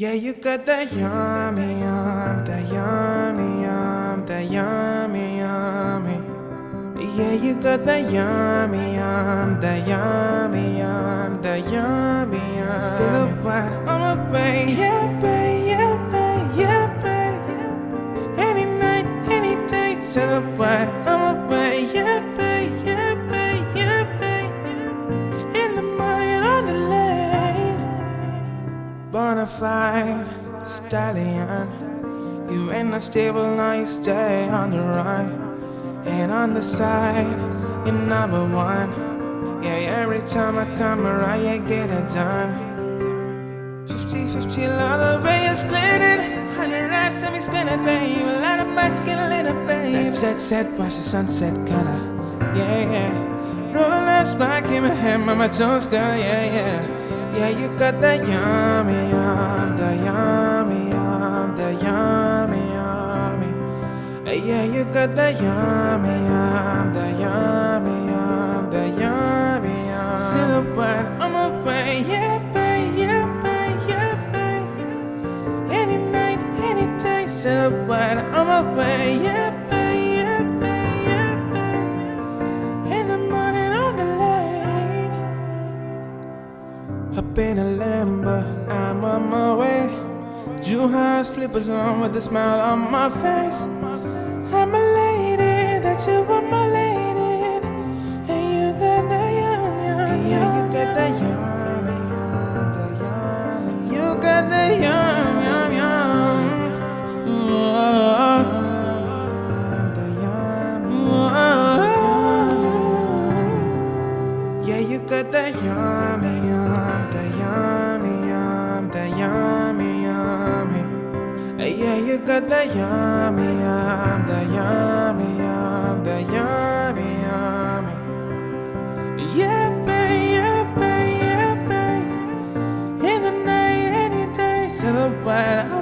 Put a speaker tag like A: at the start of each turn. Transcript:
A: Yeah, you got that yummy, yum, that yummy, yum, that yummy, yummy. Yeah, you got that yummy, yum, that yummy, yum, that yummy, yum. Silhouette on my way, yeah, babe, yeah, babe, yeah, babe. Any night, any day, silhouette bonafide stallion. You ain't not stable, now you stay on the run. And on the side, you're number one. Yeah, every time I come around, you get it done. 50 50 love the way you split it. 100 racks, let me spin it, babe. A lot of much, get a little, babe. That set, set, watch the sunset, kinda. Yeah, yeah. Rolling last back in my head, Mama Jones, girl, yeah, yeah. Yeah, you got that yummy, yum, the yummy, yum, the yummy, yummy. Yeah, you got that yummy, yum, the yummy, yum, the yummy, yum. Silhouette on my way, yeah, babe, yeah, babe, yeah, babe. Any night, any day, silhouette on my way, yeah, in a Lambo, I'm on my way. Jewel slippers on with a smile on my face. yeah, you got that yummy, yum, that yummy, yum, that yummy, yummy. Yeah, babe, yeah, babe, yeah, babe. In the night, any day, silhouette.